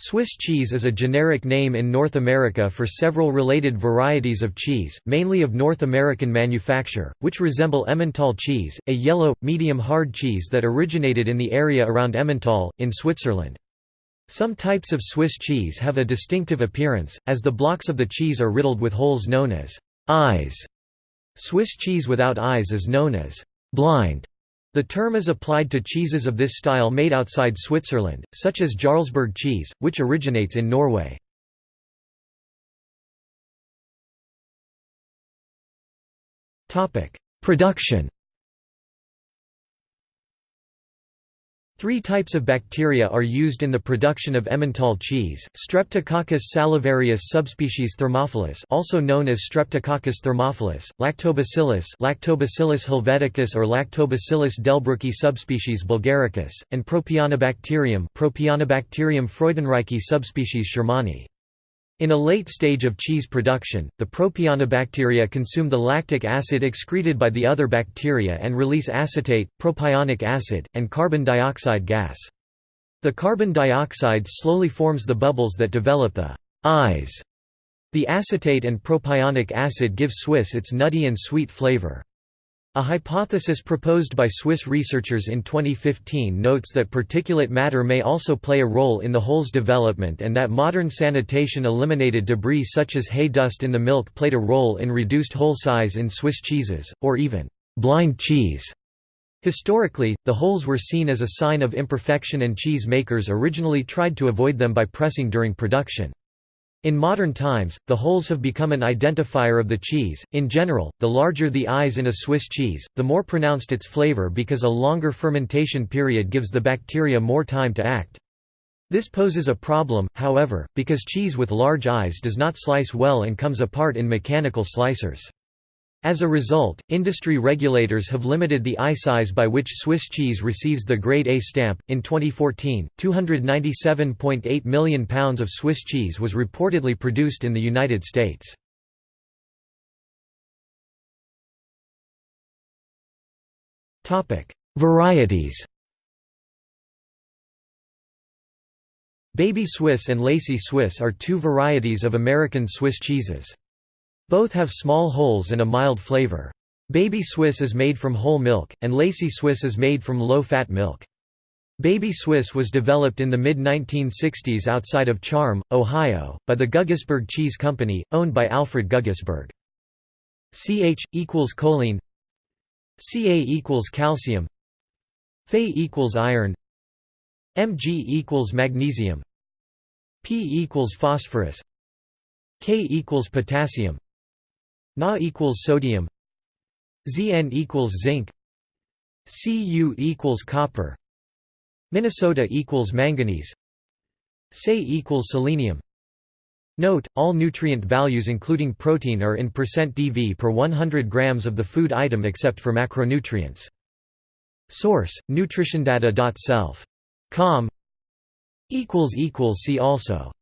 Swiss cheese is a generic name in North America for several related varieties of cheese, mainly of North American manufacture, which resemble Emmental cheese, a yellow, medium-hard cheese that originated in the area around Emmental, in Switzerland. Some types of Swiss cheese have a distinctive appearance, as the blocks of the cheese are riddled with holes known as eyes. Swiss cheese without eyes is known as blind. The term is applied to cheeses of this style made outside Switzerland, such as Jarlsberg cheese, which originates in Norway. Production Three types of bacteria are used in the production of Emmental cheese, Streptococcus salivarius subspecies Thermophilus also known as Streptococcus thermophilus, Lactobacillus Lactobacillus helveticus or Lactobacillus delbrueckii subspecies bulgaricus, and Propionibacterium Propionibacterium freudenreichii subspecies shermanii. In a late stage of cheese production, the propionibacteria consume the lactic acid excreted by the other bacteria and release acetate, propionic acid, and carbon dioxide gas. The carbon dioxide slowly forms the bubbles that develop the eyes. The acetate and propionic acid give Swiss its nutty and sweet flavor. A hypothesis proposed by Swiss researchers in 2015 notes that particulate matter may also play a role in the hole's development and that modern sanitation eliminated debris such as hay dust in the milk played a role in reduced hole size in Swiss cheeses, or even blind cheese. Historically, the holes were seen as a sign of imperfection and cheese makers originally tried to avoid them by pressing during production. In modern times, the holes have become an identifier of the cheese. In general, the larger the eyes in a Swiss cheese, the more pronounced its flavor because a longer fermentation period gives the bacteria more time to act. This poses a problem, however, because cheese with large eyes does not slice well and comes apart in mechanical slicers. As a result, industry regulators have limited the eye size by which Swiss cheese receives the Grade A stamp. In 2014, 297.8 million pounds of Swiss cheese was reportedly produced in the United States. Topic: Varieties. Baby Swiss and Lacy Swiss are two varieties of American Swiss cheeses. Both have small holes and a mild flavor. Baby Swiss is made from whole milk, and Lacy Swiss is made from low-fat milk. Baby Swiss was developed in the mid-1960s outside of Charm, Ohio, by the Guggisberg Cheese Company, owned by Alfred Guggisberg. CH equals choline Ca equals calcium Fe equals iron Mg equals magnesium P equals phosphorus K equals potassium Na equals sodium. Zn equals zinc. Cu equals copper. Minnesota equals manganese. Se equals selenium. Note, all nutrient values including protein are in percent %dV per 100 grams of the food item except for macronutrients. Source: nutritiondata.self. Com. See also